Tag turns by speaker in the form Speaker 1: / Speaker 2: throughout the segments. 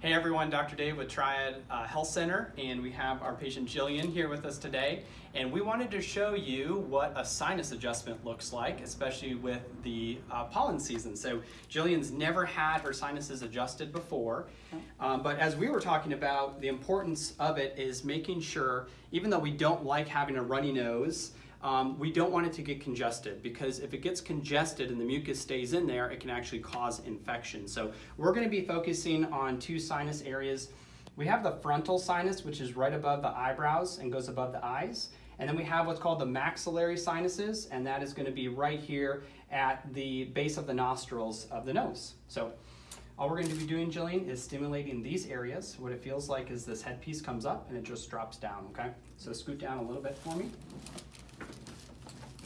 Speaker 1: Hey everyone, Dr. Dave with Triad uh, Health Center, and we have our patient Jillian here with us today. And we wanted to show you what a sinus adjustment looks like, especially with the uh, pollen season. So Jillian's never had her sinuses adjusted before, um, but as we were talking about, the importance of it is making sure, even though we don't like having a runny nose, um, we don't want it to get congested because if it gets congested and the mucus stays in there, it can actually cause infection. So we're going to be focusing on two sinus areas. We have the frontal sinus, which is right above the eyebrows and goes above the eyes. And then we have what's called the maxillary sinuses, and that is going to be right here at the base of the nostrils of the nose. So all we're going to be doing, Jillian, is stimulating these areas. What it feels like is this headpiece comes up and it just drops down, okay? So scoot down a little bit for me.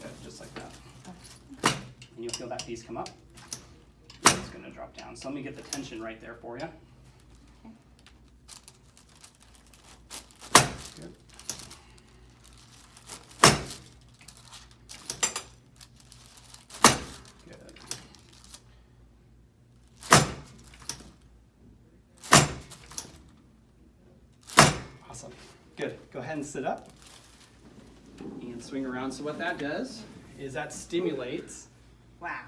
Speaker 1: Good, just like that. And you'll feel that piece come up. It's gonna drop down. So let me get the tension right there for you. Good. Good. Awesome. Good. Go ahead and sit up and swing around. So what that does is that stimulates.
Speaker 2: Wow.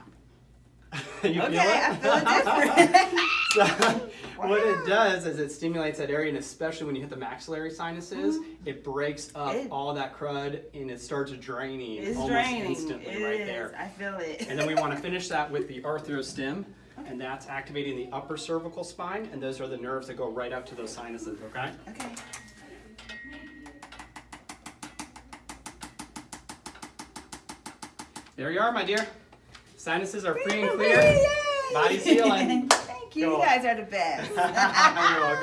Speaker 1: you
Speaker 2: Okay,
Speaker 1: feel
Speaker 2: I feel different.
Speaker 1: so what it does is it stimulates that area, and especially when you hit the maxillary sinuses,
Speaker 2: Mhm.
Speaker 1: it breaks up
Speaker 2: It-
Speaker 1: all that crud and it starts draining almost
Speaker 2: draining.
Speaker 1: instantly
Speaker 2: It
Speaker 1: right
Speaker 2: is.
Speaker 1: there.
Speaker 2: I feel it.
Speaker 1: And then we want to finish that with the arthrostim, and that's activating the upper cervical spine, and those are the nerves that go right up to those sinuses, okay?
Speaker 2: Okay.
Speaker 1: There you are, my dear. Sinuses are free and
Speaker 2: Yay!
Speaker 1: clear. Body sealing.
Speaker 2: Thank you.
Speaker 1: Cool.
Speaker 2: You guys are the best.
Speaker 1: You're welcome.